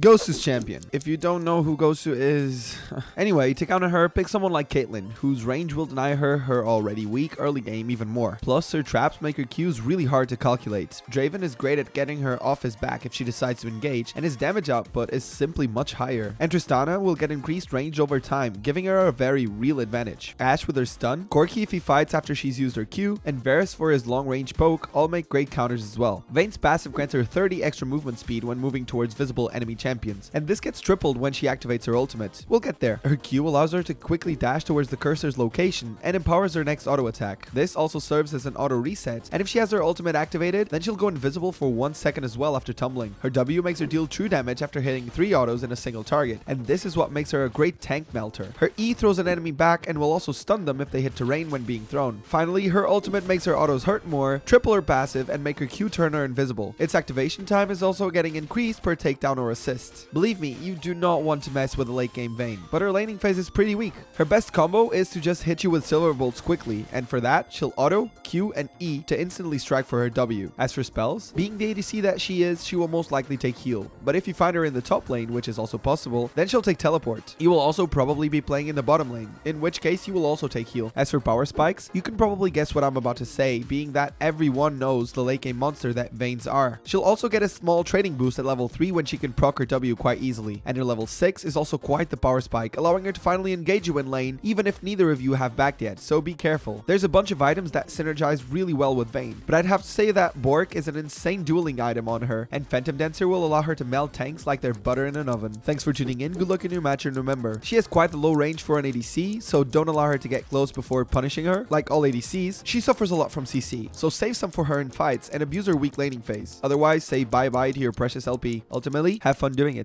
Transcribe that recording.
Gosu's champion. If you don't know who Gosu is... anyway, to counter her, pick someone like Caitlyn, whose range will deny her her already weak early game even more. Plus, her traps make her Qs really hard to calculate. Draven is great at getting her off his back if she decides to engage, and his damage output is simply much higher. And Tristana will get increased range over time, giving her a very real advantage. Ashe with her stun, Corki if he fights after she's used her Q, and Varus for his long range poke all make great counters as well. Vayne's passive grants her 30 extra movement speed when moving towards visible enemy champions, and this gets tripled when she activates her ultimate. We'll get there. Her Q allows her to quickly dash towards the cursor's location and empowers her next auto attack. This also serves as an auto reset, and if she has her ultimate activated, then she'll go invisible for one second as well after tumbling. Her W makes her deal true damage after hitting three autos in a single target, and this is what makes her a great tank melter. Her E throws an enemy back and will also stun them if they hit terrain when being thrown. Finally, her ultimate makes her autos hurt more, triple her passive, and make her Q turn her invisible. Its activation time is also getting increased per takedown or assist. Believe me, you do not want to mess with a late game Vayne, but her laning phase is pretty weak. Her best combo is to just hit you with silver bolts quickly, and for that, she'll auto, Q, and E to instantly strike for her W. As for spells, being the ADC that she is, she will most likely take heal, but if you find her in the top lane, which is also possible, then she'll take teleport. You will also probably be playing in the bottom lane, in which case you will also take heal. As for power spikes, you can probably guess what I'm about to say, being that everyone knows the late game monster that Vaynes are. She'll also get a small trading boost at level 3 when she can proc her W quite easily, and her level 6 is also quite the power spike, allowing her to finally engage you in lane, even if neither of you have backed yet, so be careful. There's a bunch of items that synergize really well with Vayne, but I'd have to say that Bork is an insane dueling item on her, and Phantom Dancer will allow her to melt tanks like they're butter in an oven. Thanks for tuning in, good luck in your match, and remember, she has quite the low range for an ADC, so don't allow her to get close before punishing her. Like all ADCs, she suffers a lot from CC, so save some for her in fights and abuse her weak laning phase. Otherwise, say bye-bye to your precious LP. Ultimately, have fun doing it.